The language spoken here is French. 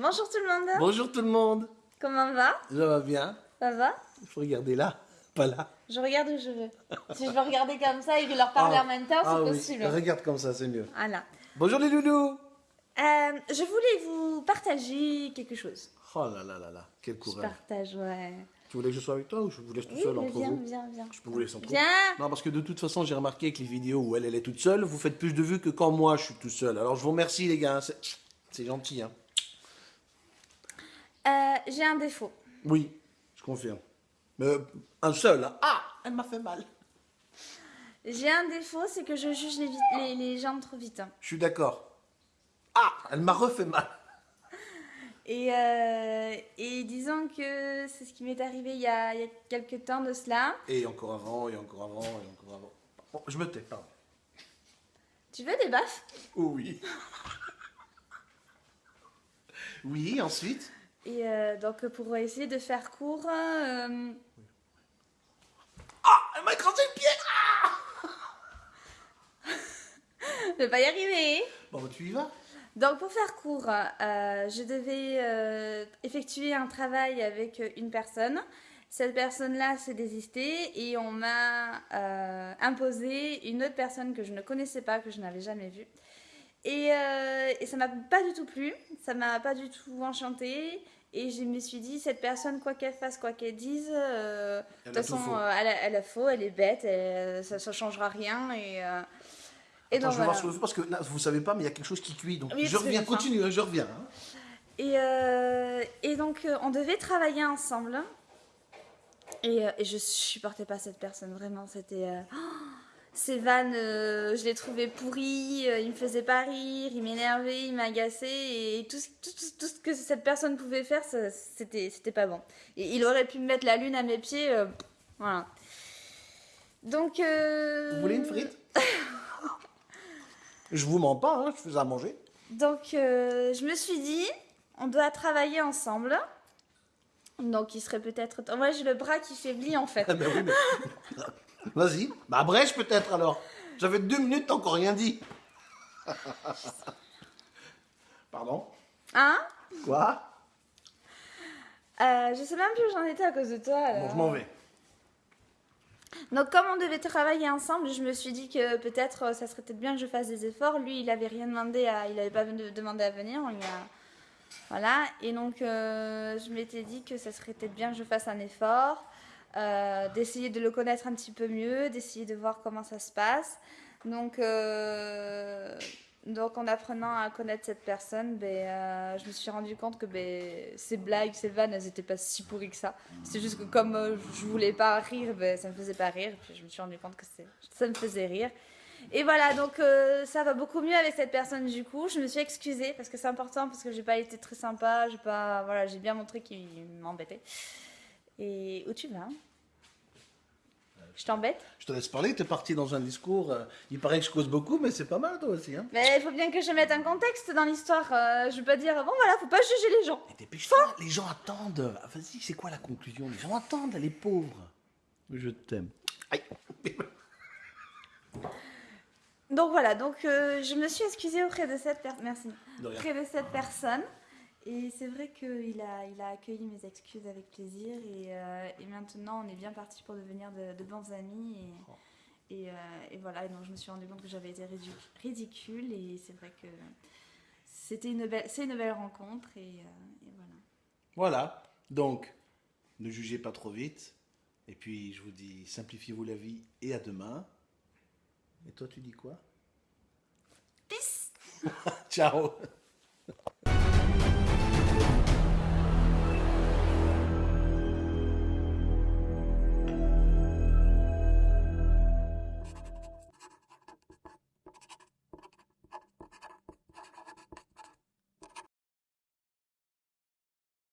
Bonjour tout le monde. Bonjour tout le monde. Comment va? Ça va bien? Ça va? Il faut regarder là, pas là. Je regarde où je veux. si je veux regarder comme ça et leur parler Ah. en même temps, c'est Ah oui, possible. regarde comme ça, c'est mieux. Voilà. Bonjour les loulous. Euh, je voulais vous partager quelque chose. Oh là là là là, quel Je courage. partage, ouais. Tu voulais que je sois avec toi ou je vous laisse tout Oui, seul entre viens, vous? viens, viens. Je peux vous laisser entre Viens Non, parce que de toute façon, j'ai remarqué avec les vidéos où elle, elle est toute seule, vous faites plus de vues que quand moi je suis tout seul. Alors je vous remercie les gars, c'est c'est gentil. Hein. Euh, J'ai un défaut. Oui, je confirme. Mais euh, un seul. hein. Ah, elle m'a fait mal. J'ai un défaut, c'est que je juge les, les, les gens trop vite. Je suis d'accord. Ah, elle m'a refait mal. Et, euh, et disons que c'est ce qui m'est arrivé il y, a, il y a quelques temps de cela. Et encore avant, et encore avant, et encore avant. Bon, je me tais, pardon. Tu veux des baffes? Oh oui. Oui, ensuite? Et euh, donc pour essayer de faire court, euh, Ah, elle m'a écrasé le pied je vais pas y arriver. Bon, bah, tu y vas Donc pour faire court, euh, je devais effectuer un travail avec une personne. Cette personne-là s'est désistée et on m'a imposé une autre personne que je ne connaissais pas, que je n'avais jamais vue. Et, euh, et ça m'a pas du tout plu, ça m'a pas du tout enchanté. Et je me suis dit, cette personne, quoi qu'elle fasse, quoi qu'elle dise, euh, de toute façon, euh, elle, a, elle a faux, elle est bête, elle- ça ne changera rien. Et, euh, et Attends, donc, je vais voilà. fais parce que là, vous savez pas, mais il y a quelque chose qui cuit. Donc Oui, je reviens, continue, hein, je reviens. hein. Et, et donc, on devait travailler ensemble. Et, et je supportais pas cette personne, vraiment. C'était. oh, ces vannes, euh, je les trouvais pourries, euh, il me faisait pas rire, il m'énervait, il m'agaçait. Et tout, ce- tout, tout- tout ce que cette personne pouvait faire, c'était pas bon. Et il aurait pu me mettre la lune à mes pieds. euh, voilà. Donc. euh, Vous voulez une frite? Je vous mens pas, hein, je faisais à manger. Donc, je me suis dit, on doit travailler ensemble. Donc, il serait peut-être. Moi, j'ai le bras qui faiblit en fait. Ah ben oui, mais- Vas-y. Bah, brèche peut-être alors. J'avais deux minutes, t'as encore rien dit. Pardon? Hein? Quoi? Euh, Je sais même plus où j'en étais à cause de toi. Bon, je m'en vais. Donc, comme on devait travailler ensemble, je me suis dit que peut-être euh, ça serait peut-être bien que je fasse des efforts. Lui, il avait rien demandé à, il avait pas de- demandé à venir. On lui a- voilà. Et donc, euh, je m'étais dit que ça serait peut-être bien que je fasse un effort, euh, d'essayer de le connaître un petit peu mieux, d'essayer de voir comment ça se passe. Donc, euh, donc en apprenant à connaître cette personne, ben, euh, je me suis rendu compte que ben, ces blagues, ces vannes, elles n'étaient pas si pourries que ça. C'est juste que comme je voulais pas rire, ben, ça me faisait pas rire. Puis je me suis rendu compte que ça me faisait rire. Et voilà, donc ça va beaucoup mieux avec cette personne du coup. Je me suis excusée parce que c'est important, parce que j'ai pas été très sympa, j'ai voilà, j'ai bien montré qu'il m'embêtait. Et où tu vas? Je t'embête Je te laisse parler, t'es parti dans un discours. euh, il paraît que je cause beaucoup, mais c'est pas mal toi aussi. Hein. Mais il faut bien que je mette un contexte dans l'histoire. euh, je vais pas dire, bon voilà, faut pas juger les gens. Mais dépêche-toi, les gens attendent. Ah, Vas-y, c'est quoi la conclusion? Les gens attendent, les pauvres. Je t'aime. Aïe. Donc voilà, donc euh, je me suis excusée auprès de cette personne. Merci. Auprès de cette personne. Et c'est vrai qu'il a, il a accueilli mes excuses avec plaisir. Et, euh, et maintenant, on est bien parti pour devenir de, de bons amis. Et, Oh. et, euh, et voilà, et donc je me suis rendu compte que j'avais été ridic- ridicule. Et c'est vrai que c'était une belle, c'est une belle rencontre. Et, euh, et voilà. Voilà. Donc, ne jugez pas trop vite. Et puis, je vous dis, simplifiez-vous la vie et à demain. Et toi, tu dis quoi? Peace Ciao